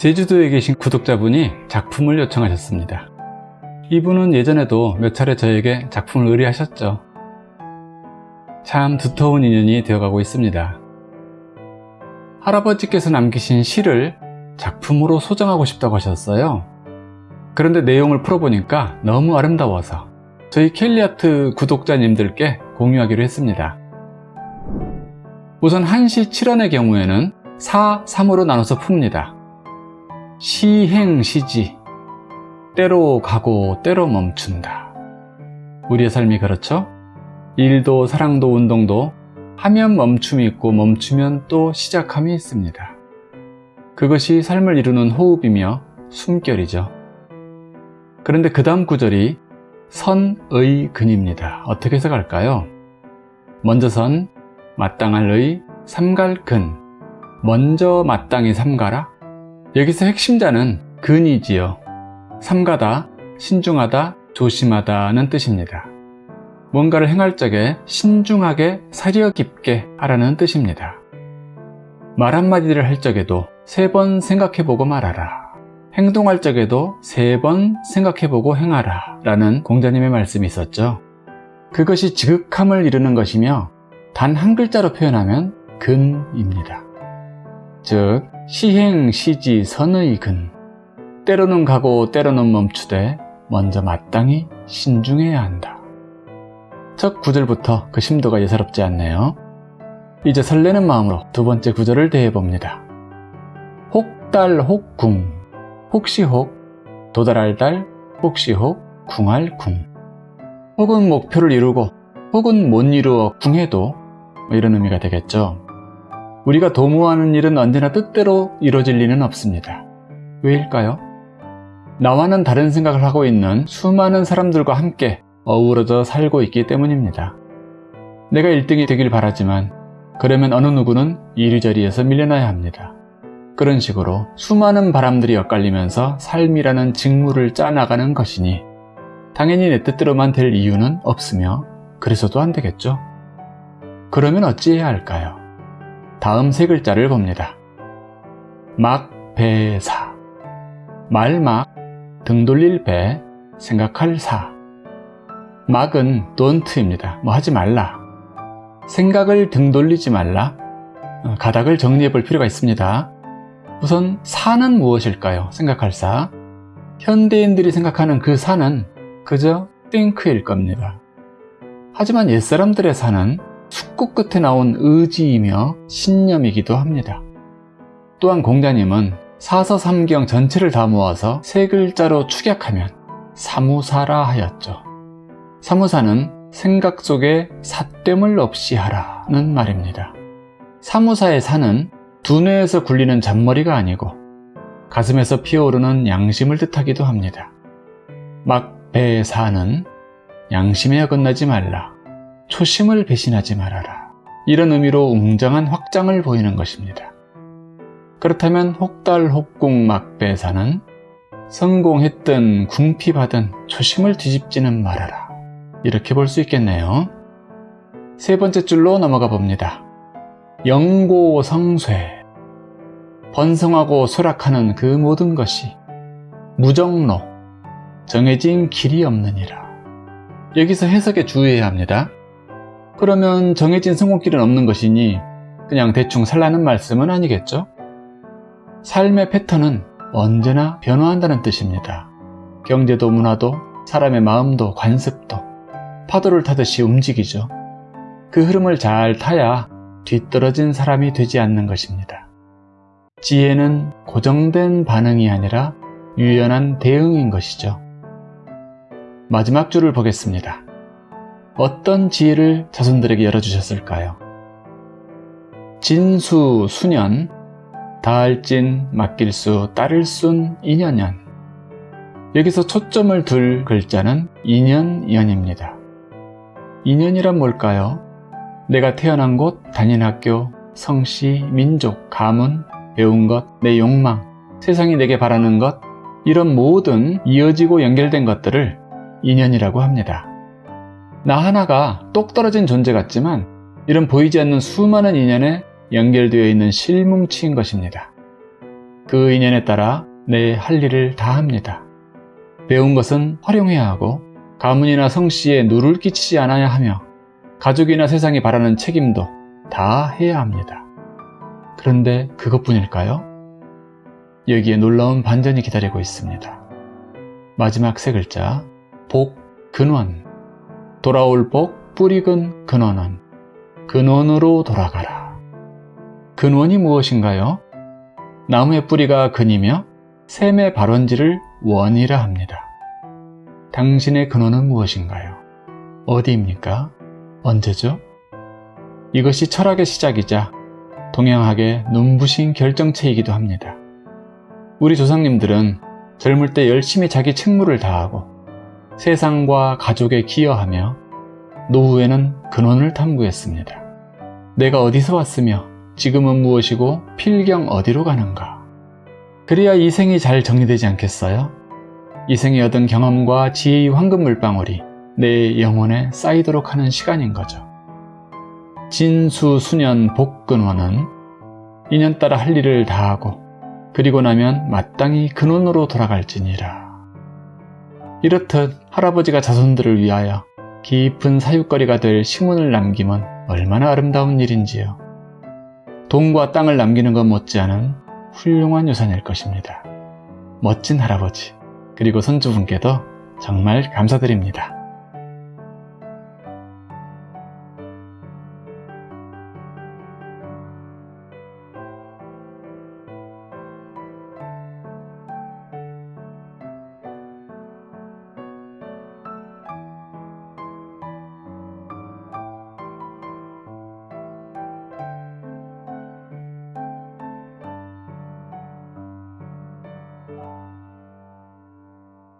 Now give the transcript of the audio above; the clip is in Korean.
제주도에 계신 구독자분이 작품을 요청하셨습니다. 이분은 예전에도 몇 차례 저에게 작품을 의뢰하셨죠. 참 두터운 인연이 되어가고 있습니다. 할아버지께서 남기신 시를 작품으로 소장하고 싶다고 하셨어요. 그런데 내용을 풀어보니까 너무 아름다워서 저희 켈리아트 구독자님들께 공유하기로 했습니다. 우선 한시 7원의 경우에는 4, 3으로 나눠서 풉니다. 시행시지 때로 가고 때로 멈춘다. 우리의 삶이 그렇죠? 일도 사랑도 운동도 하면 멈춤이 있고 멈추면 또 시작함이 있습니다. 그것이 삶을 이루는 호흡이며 숨결이죠. 그런데 그 다음 구절이 선의 근입니다. 어떻게 해석할까요? 먼저 선, 마땅할 의, 삼갈 근. 먼저 마땅히 삼가라? 여기서 핵심자는 근이지요. 삼가다, 신중하다, 조심하다는 뜻입니다. 뭔가를 행할 적에 신중하게 사려 깊게 하라는 뜻입니다. 말 한마디를 할 적에도 세 번 생각해보고 말하라. 행동할 적에도 세 번 생각해보고 행하라 라는 공자님의 말씀이 있었죠. 그것이 지극함을 이루는 것이며 단 한 글자로 표현하면 근입니다. 즉 시행, 시지, 선의 근 때로는 가고 때로는 멈추되 먼저 마땅히 신중해야 한다. 첫 구절부터 그 심도가 예사롭지 않네요. 이제 설레는 마음으로 두 번째 구절을 대해봅니다. 혹달 혹궁 혹시 혹 도달할 달 혹시 혹 궁할 궁 혹은 목표를 이루고 혹은 못 이루어 궁해도 뭐 이런 의미가 되겠죠. 우리가 도모하는 일은 언제나 뜻대로 이루어질 리는 없습니다. 왜일까요? 나와는 다른 생각을 하고 있는 수많은 사람들과 함께 어우러져 살고 있기 때문입니다. 내가 1등이 되길 바라지만 그러면 어느 누구는 이리저리에서 밀려나야 합니다. 그런 식으로 수많은 바람들이 엇갈리면서 삶이라는 직무를 짜나가는 것이니 당연히 내 뜻대로만 될 이유는 없으며 그래서도 안 되겠죠. 그러면 어찌해야 할까요? 다음 세 글자를 봅니다. 막배사 말막 등 돌릴 배 생각할 사 막은 don't입니다. 뭐 하지 말라 생각을 등 돌리지 말라 어, 가닥을 정리해 볼 필요가 있습니다. 우선 사는 무엇일까요? 생각할 사 현대인들이 생각하는 그 사는 그저 think일 겁니다. 하지만 옛사람들의 사는 숙고 끝에 나온 의지이며 신념이기도 합니다. 또한 공자님은 사서 삼경 전체를 다 모아서 세 글자로 축약하면 사무사라 하였죠. 사무사는 생각 속에 삿됨을 없이 하라는 말입니다. 사무사의 사는 두뇌에서 굴리는 잔머리가 아니고 가슴에서 피어오르는 양심을 뜻하기도 합니다. 막배사는 양심에 어긋나지 말라. 초심을 배신하지 말아라. 이런 의미로 웅장한 확장을 보이는 것입니다. 그렇다면 혹달 혹궁 막배사는 성공했든 궁피받은 초심을 뒤집지는 말아라. 이렇게 볼 수 있겠네요. 세 번째 줄로 넘어가 봅니다. 영고성쇠 번성하고 소락하는 그 모든 것이 무정로 정해진 길이 없느니라. 여기서 해석에 주의해야 합니다. 그러면 정해진 성공길은 없는 것이니 그냥 대충 살라는 말씀은 아니겠죠? 삶의 패턴은 언제나 변화한다는 뜻입니다. 경제도 문화도 사람의 마음도 관습도 파도를 타듯이 움직이죠. 그 흐름을 잘 타야 뒤떨어진 사람이 되지 않는 것입니다. 지혜는 고정된 반응이 아니라 유연한 대응인 것이죠. 마지막 줄을 보겠습니다. 어떤 지혜를 자손들에게 열어주셨을까요? 진수, 수년, 다할진, 맡길 수, 따를 순, 인연연. 여기서 초점을 둘 글자는 인연연입니다. 인연이란 뭘까요? 내가 태어난 곳, 다닌 학교, 성씨, 민족, 가문, 배운 것, 내 욕망, 세상이 내게 바라는 것, 이런 모든 이어지고 연결된 것들을 인연이라고 합니다. 나 하나가 똑 떨어진 존재 같지만 이런 보이지 않는 수많은 인연에 연결되어 있는 실뭉치인 것입니다. 그 인연에 따라 내 할 일을 다 합니다. 배운 것은 활용해야 하고 가문이나 성씨에 누를 끼치지 않아야 하며 가족이나 세상이 바라는 책임도 다 해야 합니다. 그런데 그것뿐일까요? 여기에 놀라운 반전이 기다리고 있습니다. 마지막 세 글자 복, 근원 돌아올 복, 뿌리근 근원은 근원으로 돌아가라. 근원이 무엇인가요? 나무의 뿌리가 근이며 샘의 발원지를 원이라 합니다. 당신의 근원은 무엇인가요? 어디입니까? 언제죠? 이것이 철학의 시작이자 동양학의 눈부신 결정체이기도 합니다. 우리 조상님들은 젊을 때 열심히 자기 책무를 다하고 세상과 가족에 기여하며 노후에는 근원을 탐구했습니다. 내가 어디서 왔으며 지금은 무엇이고 필경 어디로 가는가? 그래야 이 생이 잘 정리되지 않겠어요? 이 생에 얻은 경험과 지혜의 황금 물방울이 내 영혼에 쌓이도록 하는 시간인 거죠. 진수 수년 복근원은 인연 따라 할 일을 다하고 그리고 나면 마땅히 근원으로 돌아갈지니라. 이렇듯 할아버지가 자손들을 위하여 깊은 사육거리가 될 시문을 남김은 얼마나 아름다운 일인지요. 돈과 땅을 남기는 것 못지않은 훌륭한 유산일 것입니다. 멋진 할아버지, 그리고 손주분께도 정말 감사드립니다.